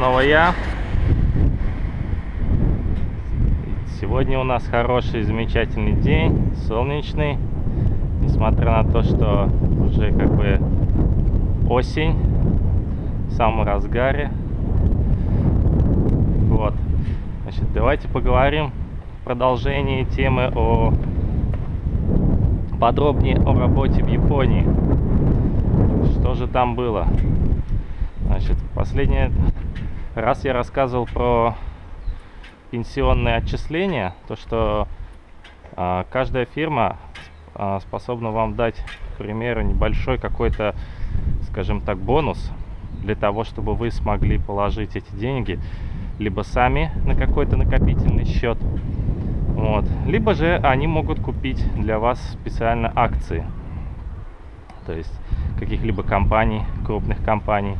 снова я. Сегодня у нас хороший, замечательный день, солнечный. Несмотря на то, что уже как бы осень, в самом разгаре. Вот. Значит, давайте поговорим в продолжении темы о подробнее о работе в Японии. Что же там было? Значит, последний раз я рассказывал про пенсионные отчисления, то что а, каждая фирма а, способна вам дать, к примеру, небольшой какой-то, скажем так, бонус для того, чтобы вы смогли положить эти деньги либо сами на какой-то накопительный счет, вот, либо же они могут купить для вас специально акции, то есть каких-либо компаний, крупных компаний.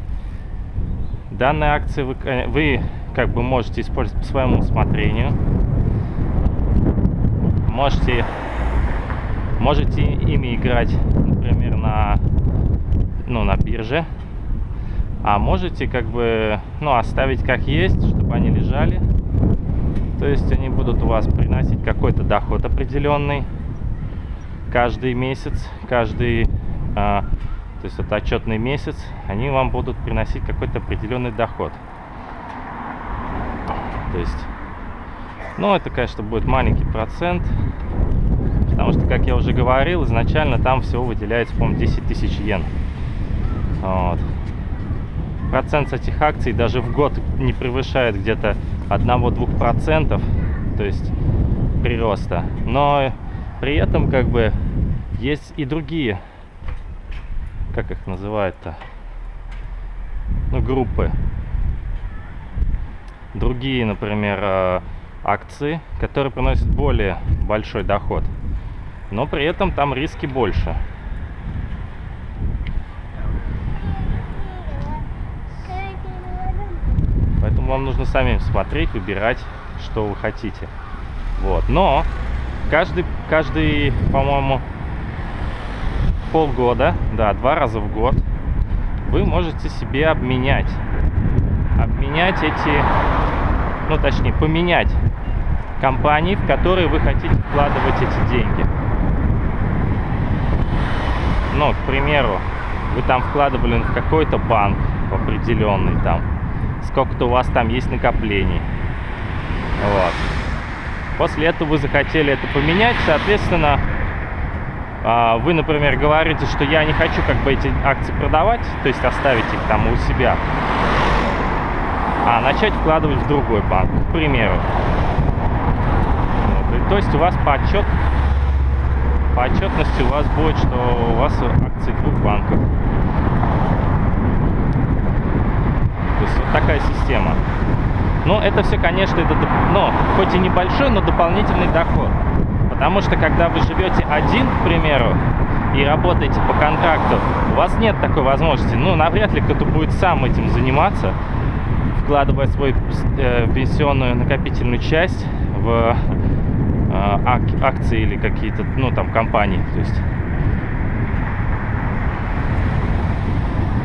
Данные акции вы, вы как бы можете использовать по своему усмотрению. Можете, можете ими играть, например, на, ну, на бирже. А можете как бы ну, оставить как есть, чтобы они лежали. То есть они будут у вас приносить какой-то доход определенный каждый месяц, каждый а, то есть это отчетный месяц, они вам будут приносить какой-то определенный доход. То есть, ну, это, конечно, будет маленький процент, потому что, как я уже говорил, изначально там всего выделяется, по-моему, 10 тысяч йен. Вот. Процент с этих акций даже в год не превышает где-то 1-2%, то есть прироста. Но при этом, как бы, есть и другие как их называют-то, ну, группы. Другие, например, э, акции, которые приносят более большой доход, но при этом там риски больше. Поэтому вам нужно сами смотреть, выбирать, что вы хотите. Вот. Но каждый, каждый по-моему, полгода, да, два раза в год, вы можете себе обменять. Обменять эти, ну точнее, поменять компании, в которые вы хотите вкладывать эти деньги. Ну, к примеру, вы там вкладывали в какой-то банк определенный там, сколько-то у вас там есть накоплений. Вот. После этого вы захотели это поменять, соответственно, вы, например, говорите, что я не хочу как бы эти акции продавать, то есть оставить их там у себя, а начать вкладывать в другой банк, к примеру. Вот. То есть у вас по, отчет, по отчетности у вас будет, что у вас акции двух банков. То есть вот такая система. Но это все, конечно, это, ну, хоть и небольшой, но дополнительный доход. Потому что когда вы живете один, к примеру, и работаете по контракту, у вас нет такой возможности. Ну, навряд ли кто-то будет сам этим заниматься, вкладывая свою э, пенсионную накопительную часть в э, ак акции или какие-то, ну, там, компании. То есть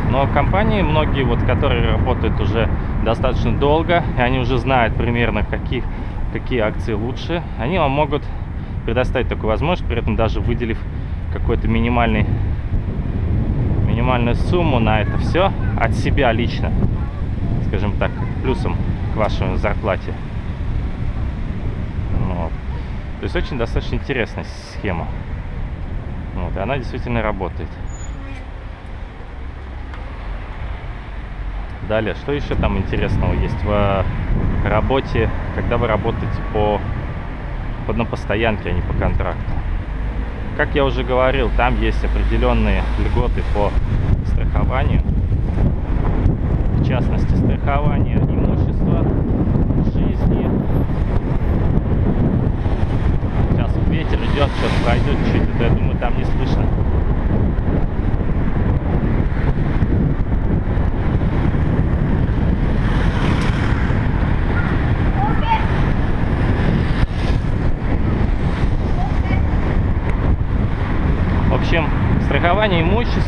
Но компании, многие, вот, которые работают уже достаточно долго, и они уже знают примерно, каких, какие акции лучше, они вам могут предоставить такую возможность, при этом даже выделив какой-то минимальный минимальную сумму на это все от себя лично, скажем так, плюсом к вашей зарплате. Вот. То есть очень достаточно интересная схема. Вот, и она действительно работает. Далее, что еще там интересного есть в работе, когда вы работаете по на постоянке, а не по контракту. Как я уже говорил, там есть определенные льготы по страхованию. В частности, страхование имущества, жизни. Сейчас ветер идет, сейчас пройдет чуть-чуть, я думаю, там не слышно.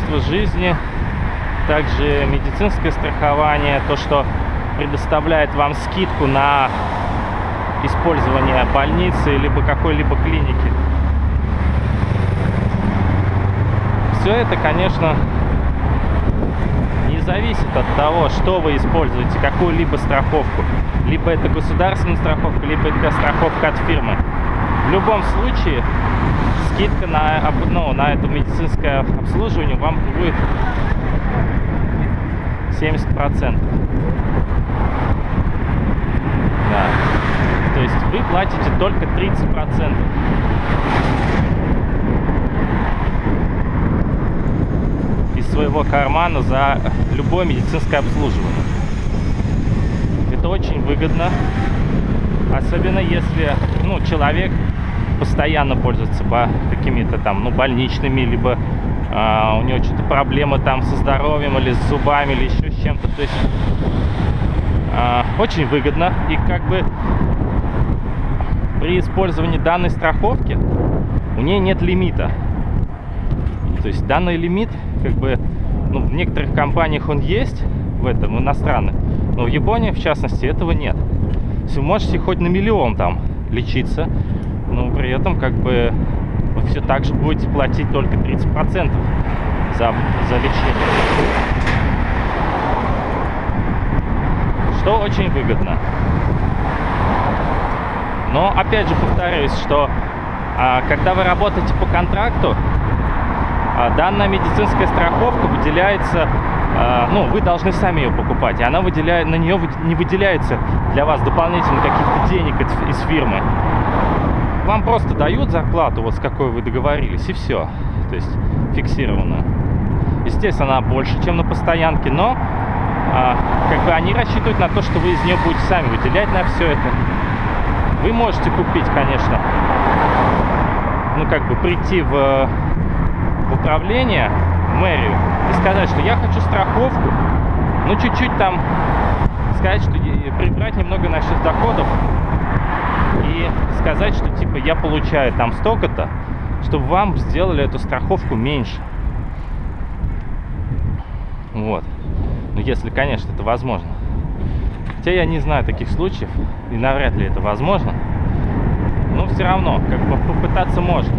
Имущества, жизни, также медицинское страхование, то, что предоставляет вам скидку на использование больницы либо какой-либо клиники. Все это, конечно, не зависит от того, что вы используете, какую-либо страховку. Либо это государственная страховка, либо это страховка от фирмы. В любом случае, скидка на, ну, на это медицинское обслуживание вам будет 70%. Да. То есть вы платите только 30%. из своего кармана за любое медицинское обслуживание. Это очень выгодно, особенно если ну, человек постоянно пользуется какими-то там ну, больничными, либо а, у него что-то проблемы там со здоровьем или с зубами, или еще с чем-то. То есть а, очень выгодно. И как бы при использовании данной страховки у нее нет лимита. То есть данный лимит, как бы, ну, в некоторых компаниях он есть, в этом, иностранных, но в Японии, в частности, этого нет. Вы можете хоть на миллион там лечиться, но при этом, как бы, вы все так же будете платить только 30% за, за лечение. Что очень выгодно. Но, опять же, повторюсь, что а, когда вы работаете по контракту, а, данная медицинская страховка выделяется, а, ну, вы должны сами ее покупать, и она выделяет, на нее не выделяется для вас дополнительно каких-то денег из фирмы вам просто дают зарплату, вот с какой вы договорились, и все. То есть фиксированную. Естественно, она больше, чем на постоянке, но а, как бы они рассчитывают на то, что вы из нее будете сами выделять на все это. Вы можете купить, конечно, ну как бы прийти в, в управление, в мэрию, и сказать, что я хочу страховку, ну чуть-чуть там сказать, что прибрать немного насчет доходов, и сказать, что типа я получаю там столько-то, чтобы вам сделали эту страховку меньше. Вот. Ну, если, конечно, это возможно. Хотя я не знаю таких случаев, и навряд ли это возможно. Но все равно, как бы попытаться можно.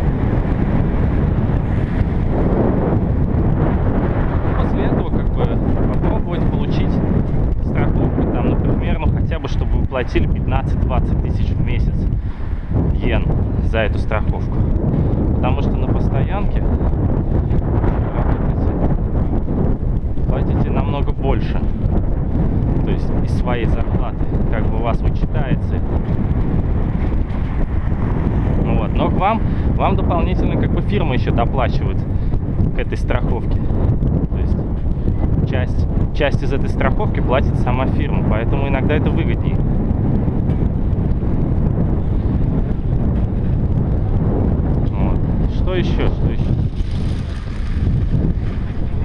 После этого, как бы, попробовать получить страховку, там, например, ну, хотя бы, чтобы вы платили 15-20 тысяч в месяц йен за эту страховку. Потому что на постоянке платите намного больше. То есть из своей зарплаты. Как бы у вас вычитается. Ну вот. Но к вам, вам дополнительно как бы фирма еще доплачивает к этой страховке. То есть часть, часть из этой страховки платит сама фирма. Поэтому иногда это выгоднее. что еще? Что еще?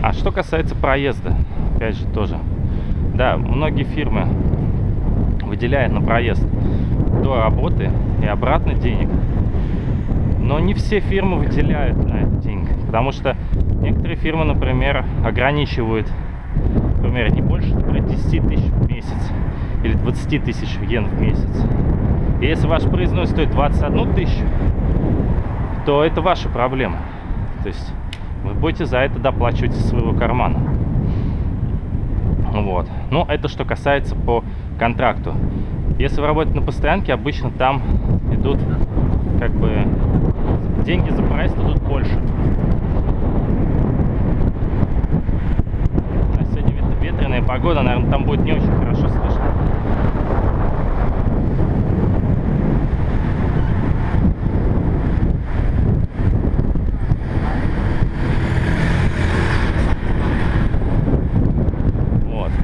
А что касается проезда, опять же тоже. Да, многие фирмы выделяют на проезд до работы и обратно денег. Но не все фирмы выделяют на это деньги. Потому что некоторые фирмы, например, ограничивают, например, не больше например, 10 тысяч в месяц или 20 тысяч йен в месяц. И если ваш проездной стоит 21 тысячу, то это ваша проблема. То есть вы будете за это доплачивать из своего кармана. Вот. Но это что касается по контракту. Если вы работаете на постоянке, обычно там идут как бы деньги за проезд идут больше. Сегодня ветреная погода, наверное, там будет не очень хорошо слышно.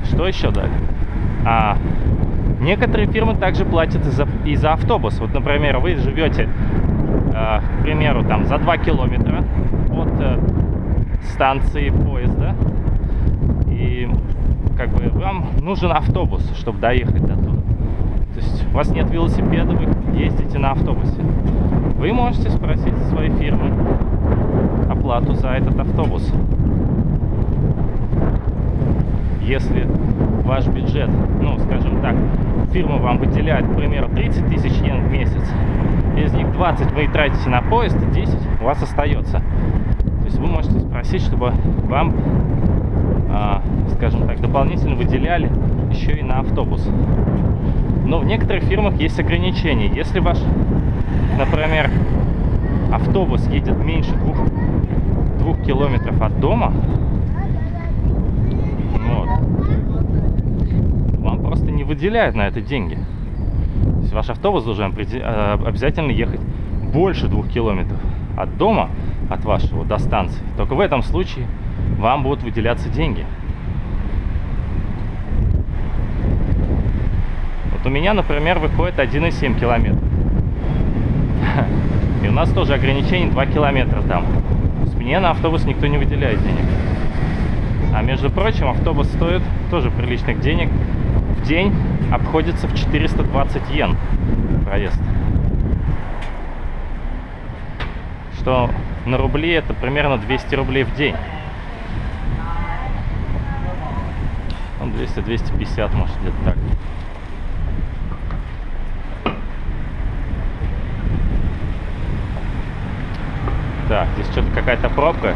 Что еще дали? А, некоторые фирмы также платят и за, и за автобус. Вот, например, вы живете, э, к примеру, там за 2 километра от э, станции поезда. И как бы вам нужен автобус, чтобы доехать до туда. То есть у вас нет велосипеда, вы ездите на автобусе. Вы можете спросить своей фирмы оплату за этот автобус. Если ваш бюджет, ну, скажем так, фирма вам выделяет, к примеру, 30 тысяч йен в месяц, из них 20 вы тратите на поезд, 10 у вас остается. То есть вы можете спросить, чтобы вам, а, скажем так, дополнительно выделяли еще и на автобус. Но в некоторых фирмах есть ограничения. Если ваш, например, автобус едет меньше двух, двух километров от дома, вот, вам просто не выделяют на это деньги. То есть ваш автобус должен э, обязательно ехать больше двух километров от дома, от вашего до станции. Только в этом случае вам будут выделяться деньги. Вот у меня, например, выходит 1,7 километра. И у нас тоже ограничение 2 километра там. То есть мне на автобус никто не выделяет денег. А между прочим, автобус стоит тоже приличных денег. В день обходится в 420 йен проезд. Что на рубли это примерно 200 рублей в день. Ну, 200-250, может, где-то так. Так, здесь что-то какая-то пробка.